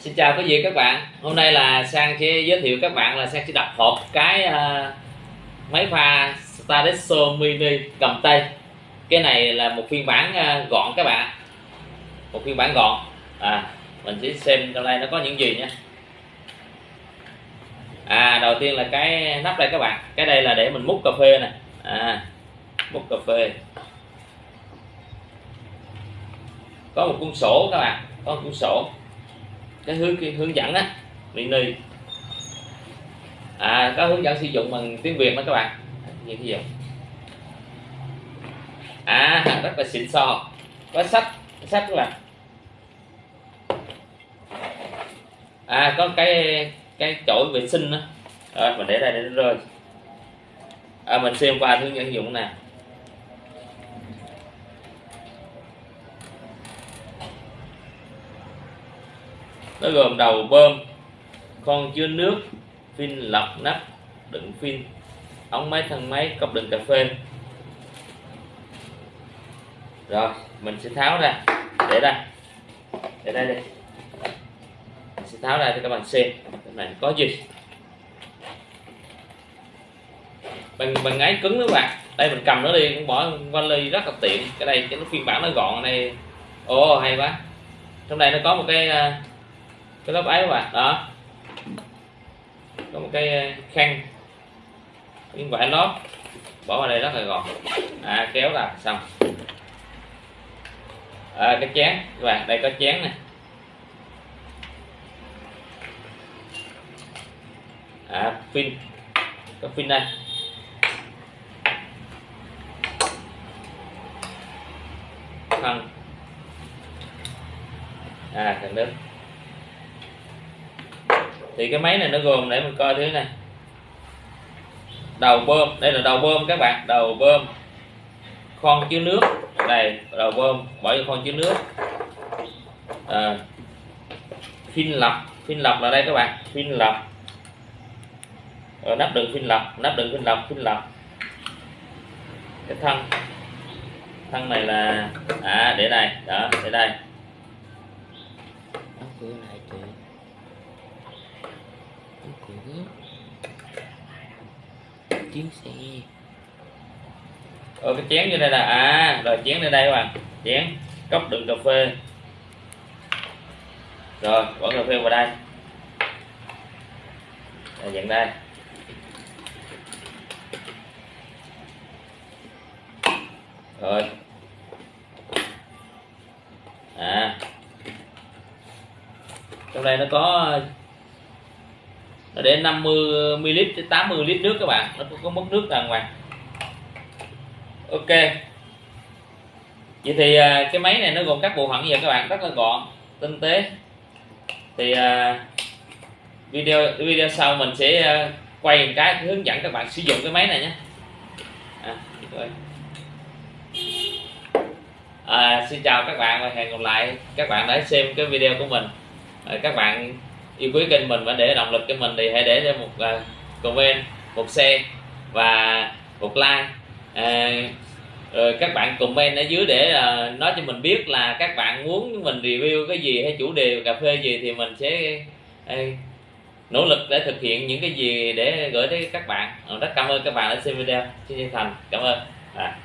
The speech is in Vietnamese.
Xin chào quý vị các bạn. Hôm nay là Sang sẽ giới thiệu các bạn là Sang sẽ đặt hộp cái uh, máy pha Stadesso Mini cầm tay. Cái này là một phiên bản uh, gọn các bạn. Một phiên bản gọn. À, Mình sẽ xem trong đây nó có những gì nha. À đầu tiên là cái nắp đây các bạn. Cái đây là để mình múc cà phê nè. À, Múc cà phê. Có một cuốn sổ các bạn. Có một cuốn sổ cái hướng cái hướng dẫn á mini à có hướng dẫn sử dụng bằng tiếng việt đó các bạn. Như thế gì à rất là xịn sò. Có sách sách các bạn à có cái cái chổi vệ sinh đó rồi mình để đây để nó rơi. À, mình xem qua hướng dẫn dụng nè. Nó gồm đầu bơm con chứa nước phin lọc nắp đựng phin, ống máy thân máy cốc đựng cà phê. Rồi mình sẽ tháo ra. Để đây. Để đây đi. Mình sẽ tháo ra cho các bạn xem. Cái này có gì? Bằng bằng ấy cứng đó các bạn. Đây mình cầm nó đi cũng bỏ vali ly rất là tiện. Cái đây cái nó phiên bản nó gọn này. Ồ hay quá. Trong đây nó có một cái à, cái lớp ấy các bạn đó. Có một cái ờ, khăn. Miếng vải lót. Bỏ vào đây rất là gọn. À, kéo là xong. À, cái chén các bạn đây có chén này à, pin có pin đây. Thân à thằng đứng thì cái máy này nó gồm để mình coi thứ này. Đầu bơm đây là đầu bơm các bạn đầu bơm. Khoan chứa nước đây đầu bơm bỏ vô khoan chứa nước. À, phin lọc phin lọc là đây các bạn phin lọc rồi nắp đựng phin lọc nắp đựng phin lọc phin lọc cái thân thân này là à để đây đó để đây chuyến xe ở cái chén như đây là à rồi chén lên đây các bạn. Chén cốc đựng cà phê. Rồi bỏ cà phê vào đây. Rồi, nhận đây. Rồi. À. Trong đây nó có để 50 ml tới 80 lít nước các bạn. Nó cũng có mất nước đàng hoàng ok. Vậy thì à, cái máy này nó gồm các bộ phận gì các bạn? Rất là gọn tinh tế. Thì à, video video sau mình sẽ à, quay một cái hướng dẫn các bạn sử dụng cái máy này nhé. À, à, xin chào các bạn và hẹn gặp lại các bạn đã xem cái video của mình. À, các bạn yêu quý kênh mình và để động lực cho mình thì hãy để cho một uh, comment một share và một like. À, rồi các bạn comment ở dưới để uh, nói cho mình biết là các bạn muốn mình review cái gì hay chủ đề cà phê gì thì mình sẽ uh, nỗ lực để thực hiện những cái gì để gửi tới các bạn. Ờ, rất cảm ơn các bạn đã xem video. Xin chân thành. Cảm ơn. À.